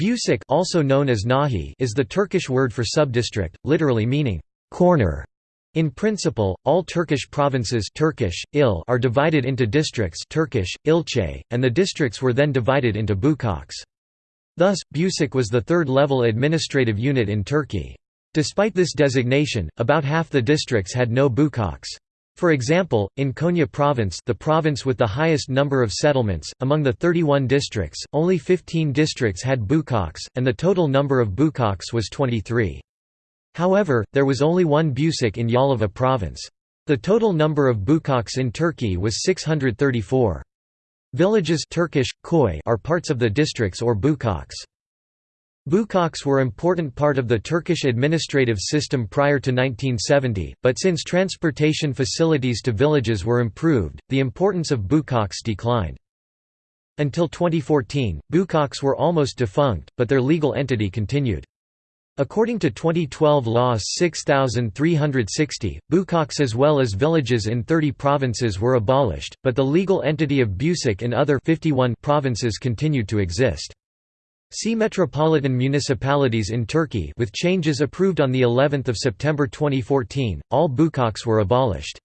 Bucak also known as Nahi is the Turkish word for subdistrict, literally meaning corner. In principle, all Turkish provinces Turkish, il are divided into districts Turkish, ilçe, and the districts were then divided into bucaks. Thus, Bucak was the third-level administrative unit in Turkey. Despite this designation, about half the districts had no bucaks. For example, in Konya province the province with the highest number of settlements, among the 31 districts, only 15 districts had bucaks, and the total number of bucaks was 23. However, there was only one Bucak in Yalova province. The total number of bucaks in Turkey was 634. Villages Turkish, koy are parts of the districts or bucaks. Bucaks were important part of the Turkish administrative system prior to 1970, but since transportation facilities to villages were improved, the importance of bucaks declined. Until 2014, bucaks were almost defunct, but their legal entity continued. According to 2012 Law 6360, bucaks as well as villages in 30 provinces were abolished, but the legal entity of Bucak in other 51 provinces continued to exist. See metropolitan municipalities in Turkey with changes approved on the 11th of September 2014 all bucaks were abolished